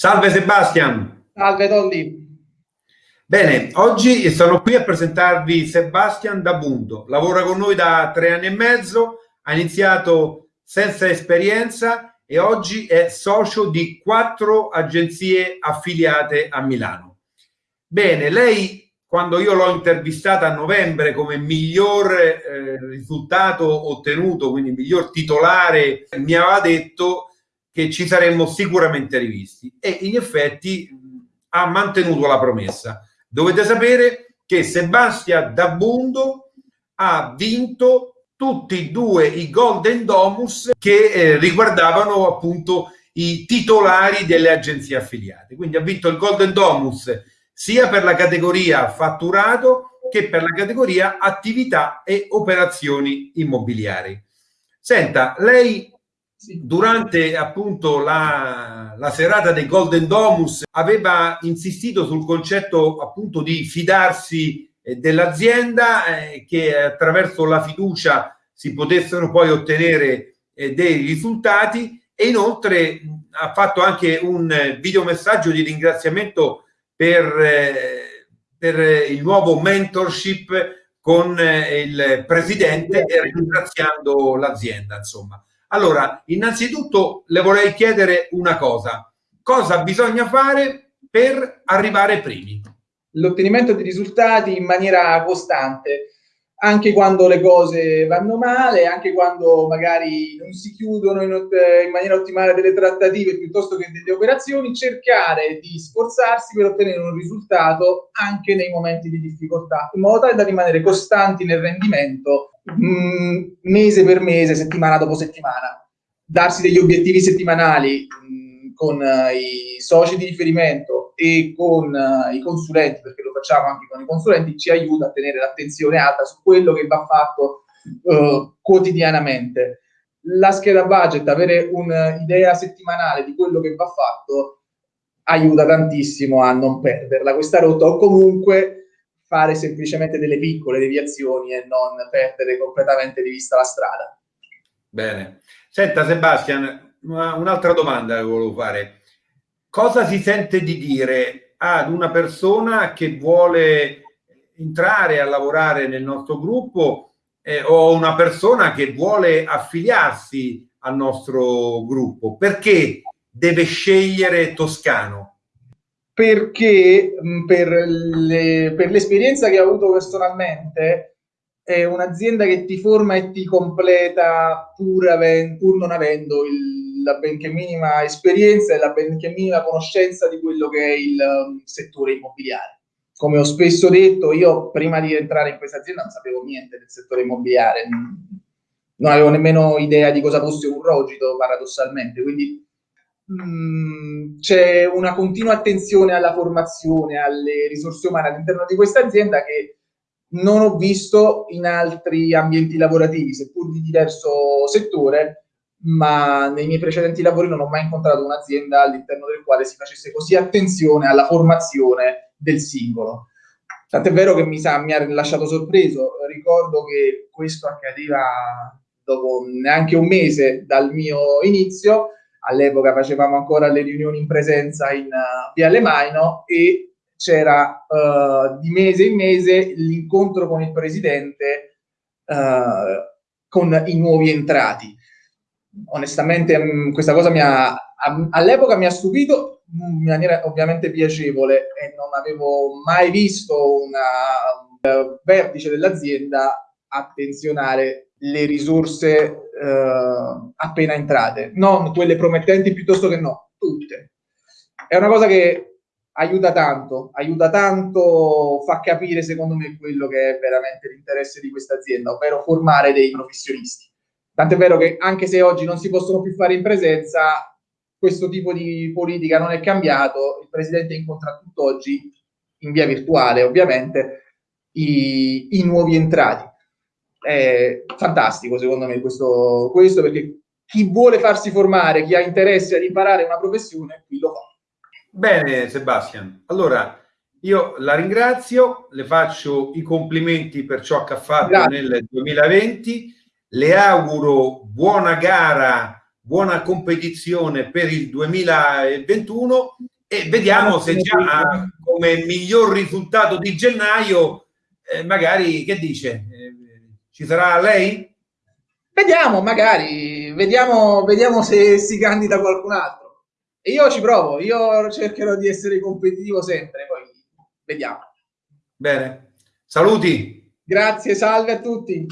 Salve Sebastian. Salve Dolly. Bene, oggi sono qui a presentarvi Sebastian Dabundo. Lavora con noi da tre anni e mezzo, ha iniziato senza esperienza e oggi è socio di quattro agenzie affiliate a Milano. Bene, lei quando io l'ho intervistata a novembre come miglior eh, risultato ottenuto, quindi miglior titolare, mi aveva detto che ci saremmo sicuramente rivisti e in effetti ha mantenuto la promessa. Dovete sapere che Sebastian Dabundo ha vinto tutti e due i Golden Domus che eh, riguardavano appunto i titolari delle agenzie affiliate. Quindi ha vinto il Golden Domus sia per la categoria fatturato che per la categoria attività e operazioni immobiliari. Senta, lei durante appunto la, la, serata dei Golden Domus aveva insistito sul concetto appunto di fidarsi eh, dell'azienda eh, che attraverso la fiducia si potessero poi ottenere eh, dei risultati e inoltre ha fatto anche un videomessaggio di ringraziamento per, eh, per il nuovo mentorship con eh, il presidente ringraziando l'azienda insomma allora, innanzitutto le vorrei chiedere una cosa. Cosa bisogna fare per arrivare primi? L'ottenimento di risultati in maniera costante, anche quando le cose vanno male, anche quando magari non si chiudono in, in maniera ottimale delle trattative piuttosto che delle operazioni, cercare di sforzarsi per ottenere un risultato anche nei momenti di difficoltà, in modo tale da rimanere costanti nel rendimento mm, mese per mese, settimana dopo settimana, darsi degli obiettivi settimanali mm, con uh, i soci di riferimento e con uh, i consulenti, perché lo facciamo anche con i consulenti, ci aiuta a tenere l'attenzione alta su quello che va fatto uh, quotidianamente. La scheda budget, avere un'idea settimanale di quello che va fatto, aiuta tantissimo a non perderla questa rotta o comunque fare semplicemente delle piccole deviazioni e non perdere completamente di vista la strada. Bene. Senta Sebastian, un'altra domanda che volevo fare. Cosa si sente di dire ad una persona che vuole entrare a lavorare nel nostro gruppo eh, o una persona che vuole affiliarsi al nostro gruppo? Perché deve scegliere Toscano? Perché per, le, per l'esperienza che ho avuto personalmente è un'azienda che ti forma e ti completa pur, aven, pur non avendo il, la benché minima esperienza e la benché minima conoscenza di quello che è il um, settore immobiliare. Come ho spesso detto, io prima di entrare in questa azienda non sapevo niente del settore immobiliare, non avevo nemmeno idea di cosa fosse un rogito paradossalmente, quindi c'è una continua attenzione alla formazione, alle risorse umane all'interno di questa azienda che non ho visto in altri ambienti lavorativi, seppur di diverso settore, ma nei miei precedenti lavori non ho mai incontrato un'azienda all'interno del quale si facesse così attenzione alla formazione del singolo. Tant'è vero che mi, sa, mi ha lasciato sorpreso, ricordo che questo accadeva dopo neanche un mese dal mio inizio, all'epoca facevamo ancora le riunioni in presenza in uh, Viale Maino e c'era uh, di mese in mese l'incontro con il presidente uh, con i nuovi entrati. Onestamente mh, mm, questa cosa mi ha, all'epoca mi ha stupito in maniera ovviamente piacevole e non avevo mai visto una, un vertice dell'azienda attenzionare le risorse eh, appena entrate, non quelle promettenti piuttosto che no, tutte. È una cosa che aiuta tanto, aiuta tanto, fa capire secondo me quello che è veramente l'interesse di questa azienda, ovvero formare dei professionisti. Tant'è vero che anche se oggi non si possono più fare in presenza, questo tipo di politica non è cambiato, il Presidente incontra tutt'oggi, in via virtuale ovviamente, i, i nuovi entrati è fantastico secondo me questo, questo perché chi vuole farsi formare, chi ha interesse ad imparare una professione, qui lo fa. Bene Sebastian, allora io la ringrazio, le faccio i complimenti per ciò che ha fatto Grazie. nel 2020, le auguro buona gara buona competizione per il 2021 e vediamo se già come miglior risultato di gennaio eh, magari che dice ci sarà lei? Vediamo, magari, vediamo, vediamo se si candida qualcun altro. E io ci provo, io cercherò di essere competitivo sempre, poi vediamo. Bene, saluti. Grazie, salve a tutti.